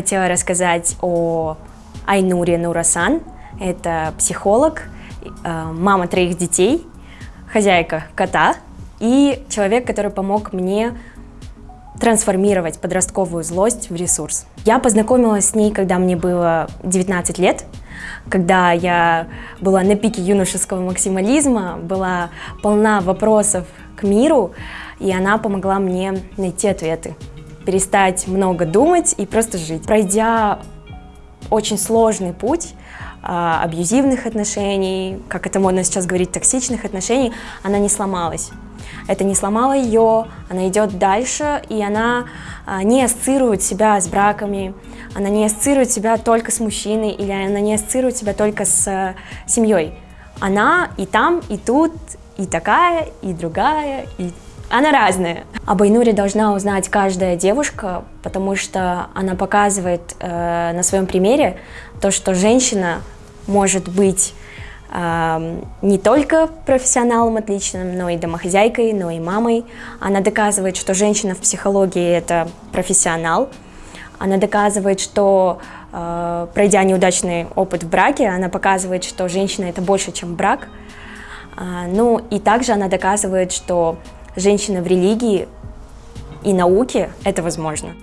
хотела рассказать о Айнуре Нурасан. Это психолог, э, мама троих детей, хозяйка кота и человек, который помог мне трансформировать подростковую злость в ресурс. Я познакомилась с ней, когда мне было 19 лет, когда я была на пике юношеского максимализма, была полна вопросов к миру, и она помогла мне найти ответы, перестать много думать и просто жить. Пройдя очень сложный путь, а, абьюзивных отношений, как это модно сейчас говорить, токсичных отношений, она не сломалась. Это не сломало ее, она идет дальше, и она а, не ассоциирует себя с браками, она не ассоциирует себя только с мужчиной, или она не ассоциирует себя только с а, семьей. Она и там, и тут, и такая, и другая, и она разная. Об Айнуре должна узнать каждая девушка, потому что она показывает э, на своем примере то, что женщина может быть э, не только профессионалом отличным, но и домохозяйкой, но и мамой. Она доказывает, что женщина в психологии – это профессионал. Она доказывает, что, э, пройдя неудачный опыт в браке, она показывает, что женщина – это больше, чем брак. Э, ну и также она доказывает, что женщина в религии и науке это возможно.